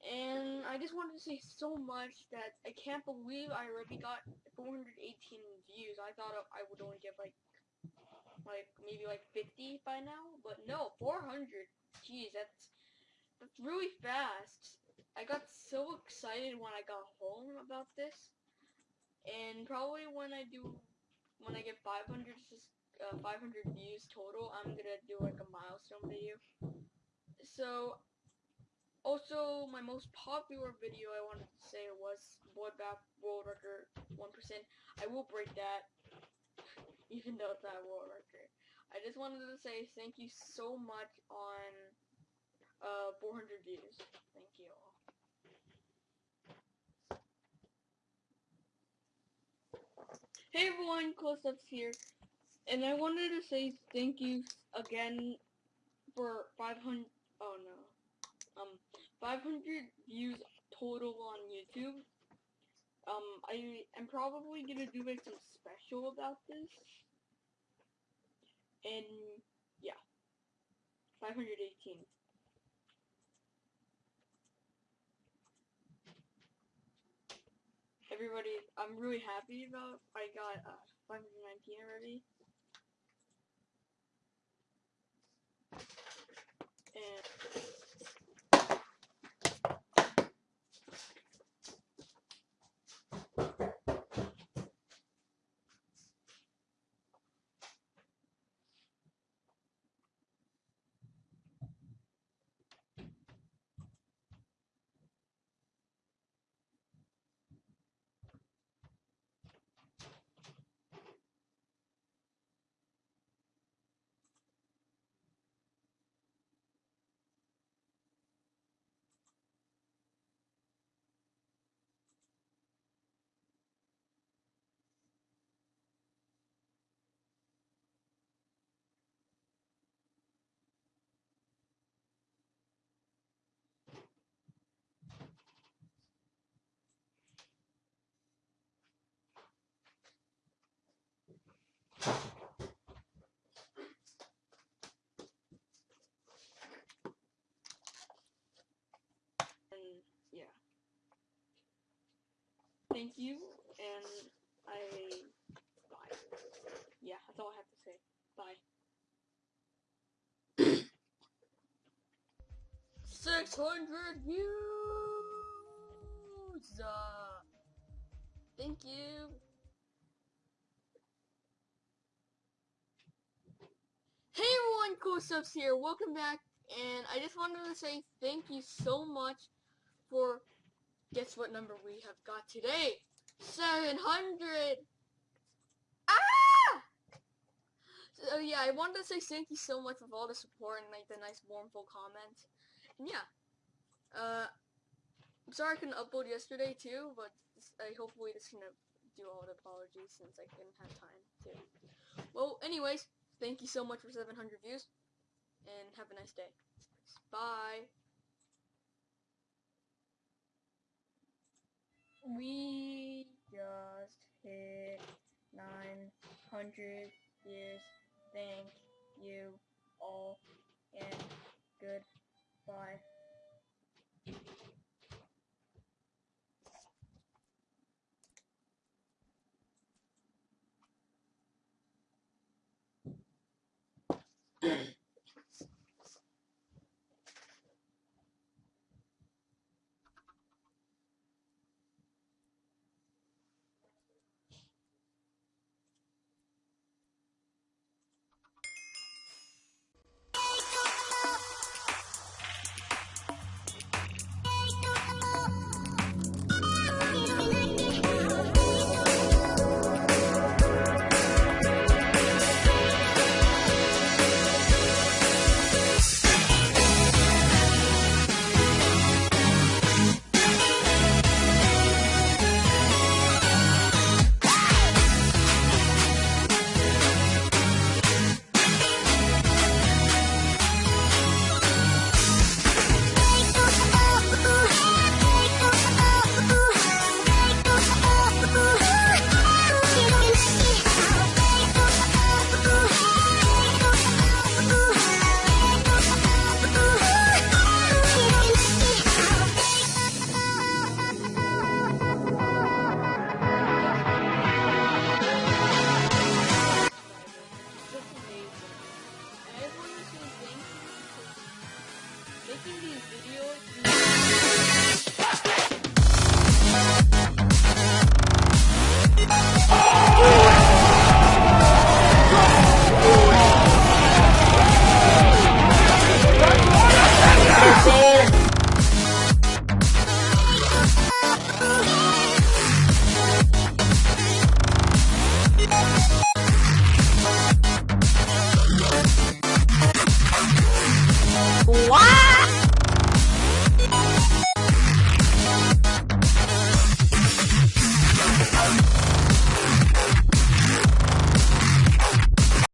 And I just wanted to say so much that I can't believe I already got 418 views. I thought I would only get like, like maybe like 50 by now, but no, 400. Jeez, that's that's really fast. I got so excited when I got home about this, and probably when I do, when I get 500 uh, 500 views total, I'm gonna do like a milestone video. So also, my most popular video I wanted to say was Back World Record 1%. I will break that, even though it's not a world record. I just wanted to say thank you so much on uh, 400 views. Thank you all. Hey everyone, Close Ups here, and I wanted to say thank you again for 500, oh no, um, 500 views total on YouTube. Um, I am probably gonna do like some special about this. And yeah, 518. Everybody, I'm really happy about. I got uh, 519 already. And thank you, and I, bye. Yeah, that's all I have to say. Bye. 600 views! Uh, thank you. Hey everyone, Cool Subs here. Welcome back, and I just wanted to say thank you so much for Guess what number we have got today? 700! Ah! So yeah, I wanted to say thank you so much for all the support and like the nice warmful comments. And yeah, uh, I'm sorry I couldn't upload yesterday too, but I hopefully just gonna do all the apologies since I couldn't have time to. Well, anyways, thank you so much for 700 views, and have a nice day. Bye. We just hit 900 views. Thank you all, and goodbye.